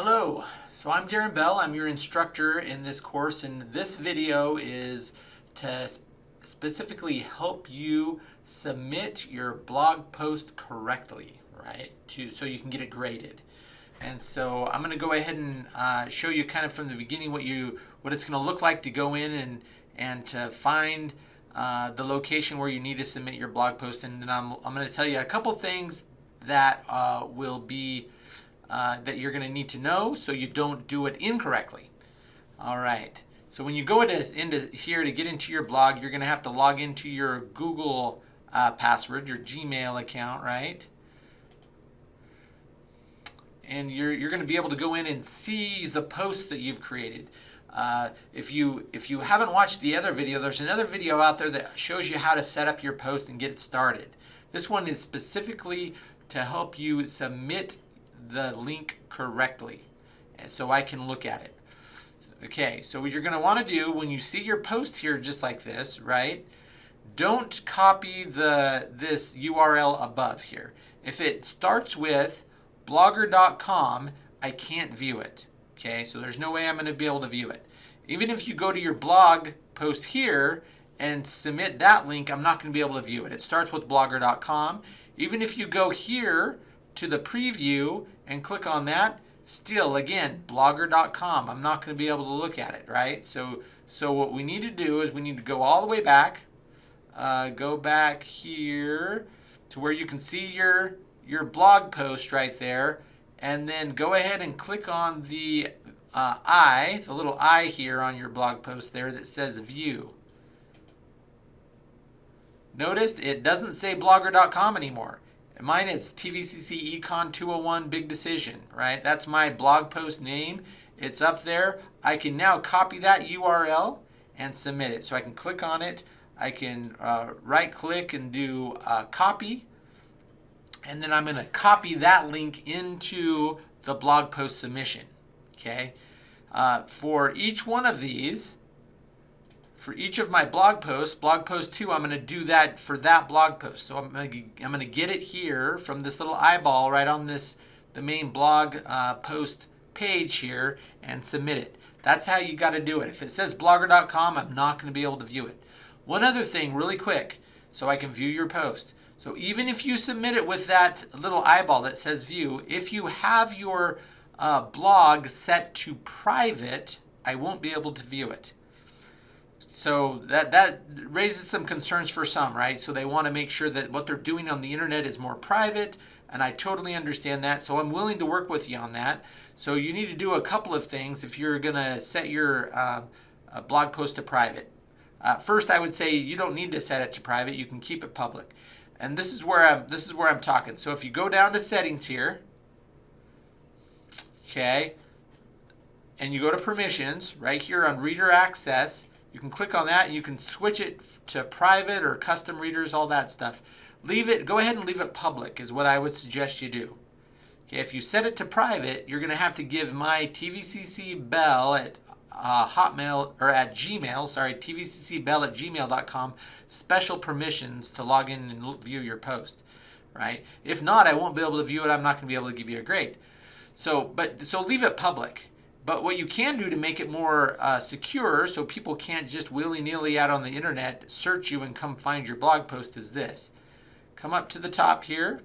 Hello, so I'm Darren Bell. I'm your instructor in this course and this video is to specifically help you submit your blog post correctly, right? To So you can get it graded. And so I'm going to go ahead and uh, show you kind of from the beginning what you what it's going to look like to go in and, and to find uh, the location where you need to submit your blog post. And then I'm, I'm going to tell you a couple things that uh, will be uh, that you're going to need to know so you don't do it incorrectly. All right. So when you go into, into here to get into your blog, you're going to have to log into your Google uh, password, your Gmail account, right? And you're, you're going to be able to go in and see the posts that you've created. Uh, if you if you haven't watched the other video, there's another video out there that shows you how to set up your post and get it started. This one is specifically to help you submit the link correctly so I can look at it. Okay, so what you're going to want to do when you see your post here just like this, right? Don't copy the this URL above here. If it starts with blogger.com, I can't view it. Okay, so there's no way I'm going to be able to view it. Even if you go to your blog post here and submit that link, I'm not going to be able to view it. It starts with blogger.com. Even if you go here to the preview and click on that, still again, blogger.com. I'm not going to be able to look at it, right? So, so what we need to do is we need to go all the way back, uh, go back here to where you can see your, your blog post right there, and then go ahead and click on the uh, I, the little I here on your blog post there that says view. Notice it doesn't say blogger.com anymore. Mine it's TVCC Econ 201 Big Decision, right? That's my blog post name. It's up there. I can now copy that URL and submit it. So I can click on it. I can uh, right click and do uh, copy. And then I'm going to copy that link into the blog post submission. Okay. Uh, for each one of these, for each of my blog posts, blog post two, I'm going to do that for that blog post. So I'm going to, get it here from this little eyeball right on this, the main blog uh, post page here and submit it. That's how you got to do it. If it says blogger.com, I'm not going to be able to view it. One other thing really quick so I can view your post. So even if you submit it with that little eyeball that says view, if you have your uh, blog set to private, I won't be able to view it. So that, that raises some concerns for some, right? So they want to make sure that what they're doing on the internet is more private, and I totally understand that. So I'm willing to work with you on that. So you need to do a couple of things if you're going to set your uh, blog post to private. Uh, first, I would say you don't need to set it to private. You can keep it public. And this is where I'm this is where I'm talking. So if you go down to settings here, okay, and you go to permissions right here on reader access, you can click on that and you can switch it to private or custom readers, all that stuff. Leave it, go ahead and leave it public is what I would suggest you do. Okay, if you set it to private, you're going to have to give my TVCC Bell at uh, Hotmail or at Gmail, sorry, tvccbell at gmail.com special permissions to log in and view your post, right? If not, I won't be able to view it. I'm not going to be able to give you a grade. So, but so leave it public. But what you can do to make it more uh, secure so people can't just willy-nilly out on the internet search you and come find your blog post is this. Come up to the top here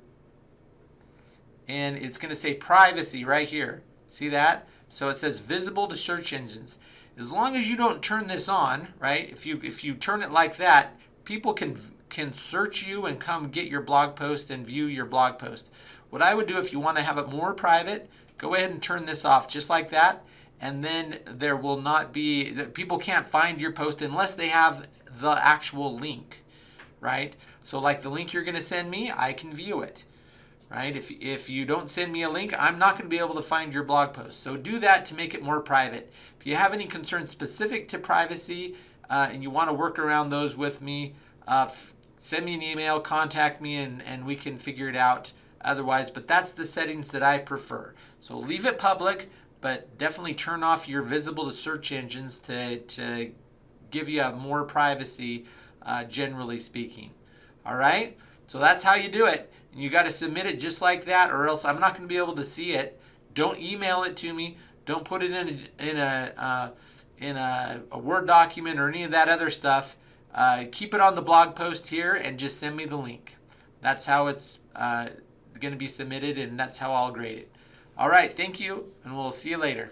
and it's going to say privacy right here. See that? So it says visible to search engines. As long as you don't turn this on, right? If you if you turn it like that, people can can search you and come get your blog post and view your blog post. What I would do if you want to have it more private, go ahead and turn this off just like that and then there will not be, people can't find your post unless they have the actual link, right? So like the link you're going to send me, I can view it, right? If, if you don't send me a link, I'm not going to be able to find your blog post. So do that to make it more private. If you have any concerns specific to privacy uh, and you want to work around those with me, uh, send me an email, contact me, and, and we can figure it out otherwise. But that's the settings that I prefer. So leave it public but definitely turn off your visible to search engines to, to give you more privacy, uh, generally speaking. All right, so that's how you do it. And you got to submit it just like that, or else I'm not going to be able to see it. Don't email it to me. Don't put it in a, in a uh, in a, a, Word document or any of that other stuff. Uh, keep it on the blog post here and just send me the link. That's how it's uh, going to be submitted, and that's how I'll grade it. All right, thank you, and we'll see you later.